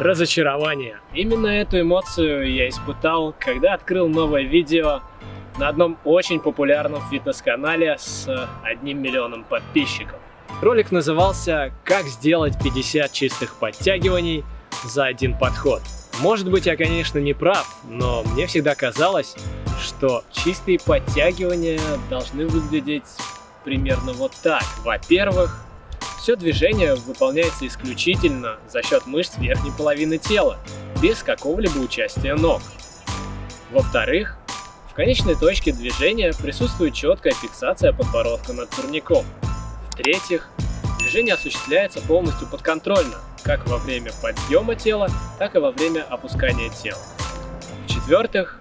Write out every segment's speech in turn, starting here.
разочарование. Именно эту эмоцию я испытал, когда открыл новое видео на одном очень популярном фитнес-канале с одним миллионом подписчиков. Ролик назывался «Как сделать 50 чистых подтягиваний за один подход». Может быть, я, конечно, не прав, но мне всегда казалось, что чистые подтягивания должны выглядеть примерно вот так. Во-первых, все движение выполняется исключительно за счет мышц верхней половины тела, без какого-либо участия ног. Во-вторых, в конечной точке движения присутствует четкая фиксация подбородка над турником. В-третьих, движение осуществляется полностью подконтрольно, как во время подъема тела, так и во время опускания тела. В-четвертых,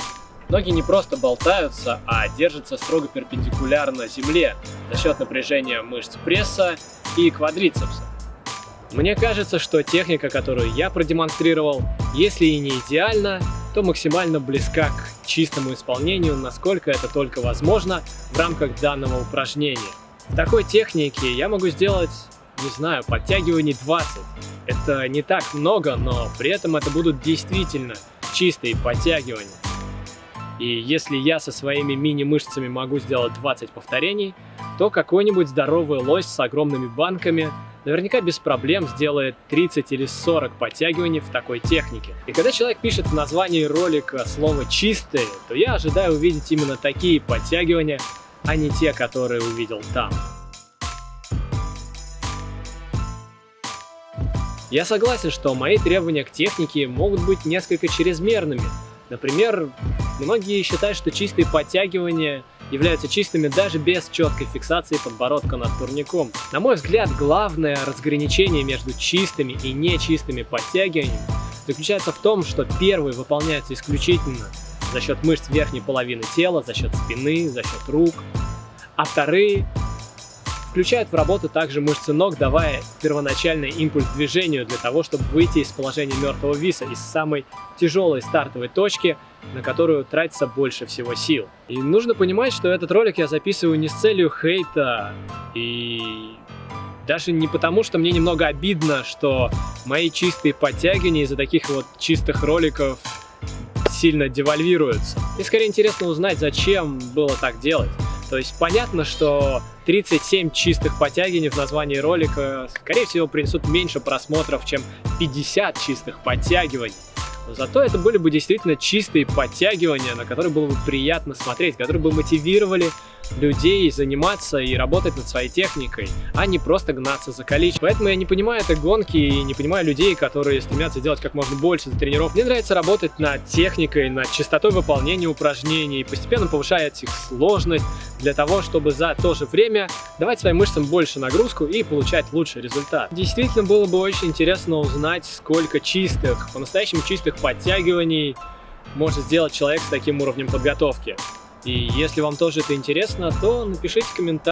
ноги не просто болтаются, а держатся строго перпендикулярно земле за счет напряжения мышц пресса и квадрицепса. Мне кажется, что техника, которую я продемонстрировал, если и не идеальна, то максимально близка к чистому исполнению, насколько это только возможно в рамках данного упражнения. В такой технике я могу сделать, не знаю, подтягиваний 20. Это не так много, но при этом это будут действительно чистые подтягивания. И если я со своими мини-мышцами могу сделать 20 повторений, то какой-нибудь здоровый лось с огромными банками наверняка без проблем сделает 30 или 40 подтягиваний в такой технике. И когда человек пишет в названии ролика слово «чистые», то я ожидаю увидеть именно такие подтягивания, а не те, которые увидел там. Я согласен, что мои требования к технике могут быть несколько чрезмерными. Например, многие считают, что чистые подтягивания являются чистыми даже без четкой фиксации подбородка над турником. На мой взгляд, главное разграничение между чистыми и нечистыми подтягиваниями заключается в том, что первые выполняются исключительно за счет мышц верхней половины тела, за счет спины, за счет рук, а вторые Включают в работу также мышцы ног, давая первоначальный импульс движению для того, чтобы выйти из положения мертвого виса, из самой тяжелой стартовой точки, на которую тратится больше всего сил. И нужно понимать, что этот ролик я записываю не с целью хейта и даже не потому, что мне немного обидно, что мои чистые подтягивания из-за таких вот чистых роликов сильно девальвируются. И скорее интересно узнать, зачем было так делать. То есть понятно, что 37 чистых подтягиваний в названии ролика, скорее всего, принесут меньше просмотров, чем 50 чистых подтягиваний. Зато это были бы действительно чистые подтягивания, на которые было бы приятно смотреть, которые бы мотивировали людей заниматься и работать над своей техникой, а не просто гнаться за количеством. Поэтому я не понимаю этой гонки и не понимаю людей, которые стремятся делать как можно больше за тренировок. Мне нравится работать над техникой, над частотой выполнения упражнений, постепенно повышать их сложность для того, чтобы за то же время давать своим мышцам больше нагрузку и получать лучший результат. Действительно было бы очень интересно узнать, сколько чистых, по-настоящему чистых подтягиваний может сделать человек с таким уровнем подготовки. И если вам тоже это интересно, то напишите комментарий.